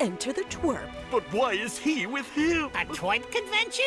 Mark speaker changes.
Speaker 1: enter the twerp.
Speaker 2: But why is he with him?
Speaker 3: A twerp convention?